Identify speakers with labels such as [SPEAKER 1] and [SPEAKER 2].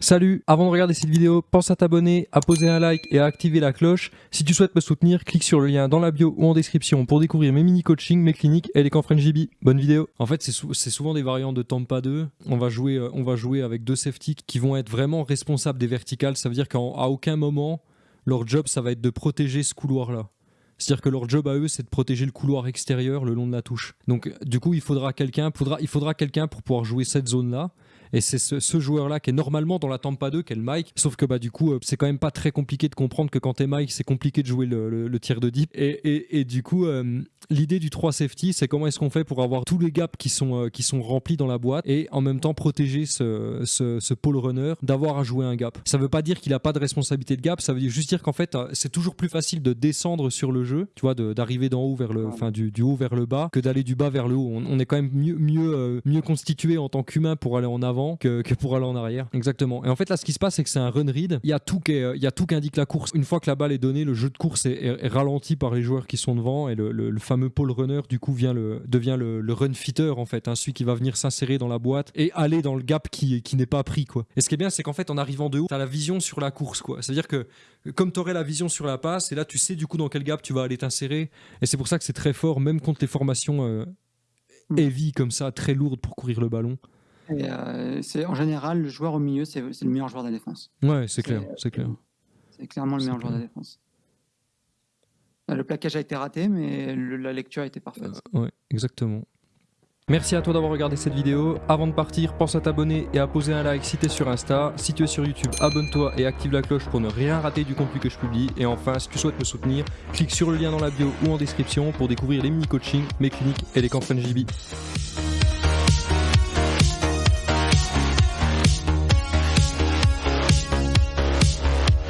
[SPEAKER 1] Salut, avant de regarder cette vidéo, pense à t'abonner, à poser un like et à activer la cloche. Si tu souhaites me soutenir, clique sur le lien dans la bio ou en description pour découvrir mes mini-coachings, mes cliniques et les camps GB. Bonne vidéo En fait, c'est souvent des variantes de Tampa 2. On va, jouer, euh, on va jouer avec deux safety qui vont être vraiment responsables des verticales. Ça veut dire qu'à aucun moment, leur job, ça va être de protéger ce couloir-là. C'est-à-dire que leur job à eux, c'est de protéger le couloir extérieur le long de la touche. Donc, du coup, il faudra quelqu'un il faudra quelqu'un pour pouvoir jouer cette zone-là. Et c'est ce, joueur-là qui est normalement dans la Tampa 2, qui est le Mike. Sauf que bah, du coup, euh, c'est quand même pas très compliqué de comprendre que quand t'es Mike, c'est compliqué de jouer le, tir de deep. Et, du coup, euh, l'idée du 3 safety, c'est comment est-ce qu'on fait pour avoir tous les gaps qui sont, euh, qui sont remplis dans la boîte et en même temps protéger ce, ce, pole runner d'avoir à jouer un gap. Ça veut pas dire qu'il a pas de responsabilité de gap, ça veut juste dire qu'en fait, c'est toujours plus facile de descendre sur le jeu, tu vois, d'arriver d'en haut vers le, enfin du, haut vers le bas, que d'aller du bas vers le haut. On, est quand même mieux, mieux, mieux constitué en tant qu'humain pour aller en avant que, pour aller en arrière. Exactement. Et en fait, là, ce qui se passe, c'est que c'est un run read. Il y a tout qui, il y a tout qui indique la course. Une fois que la balle est donnée, le jeu de course est, ralenti par les joueurs qui sont devant et le, fameux pole runner, du coup, vient le, devient le, run fitter, en fait. Hein, celui qui va venir s'insérer dans la boîte et aller dans le gap qui, qui n'est pas pris, quoi. Et ce qui est bien, c'est qu'en fait, en arrivant de haut, tu as la vision sur la course, quoi. C'est-à-dire que comme tu aurais la vision sur la passe, et là, tu sais du coup dans quel gap tu vas aller t'insérer. Et c'est pour ça que c'est très fort, même contre les formations euh, heavy comme ça, très lourdes pour courir le ballon.
[SPEAKER 2] Euh, c'est en général le joueur au milieu, c'est le meilleur joueur de la défense.
[SPEAKER 1] Ouais, c'est clair, c'est clair.
[SPEAKER 2] C'est clairement le meilleur joueur de la défense. Le plaquage a été raté, mais la lecture a été parfaite.
[SPEAKER 1] Euh, ouais, exactement. Merci à toi d'avoir regardé cette vidéo. Avant de partir, pense à t'abonner et à poser un like si tu es sur Insta. Si tu es sur YouTube, abonne-toi et active la cloche pour ne rien rater du contenu que je publie. Et enfin, si tu souhaites me soutenir, clique sur le lien dans la bio ou en description pour découvrir les mini-coachings, mes cliniques et les camps GB.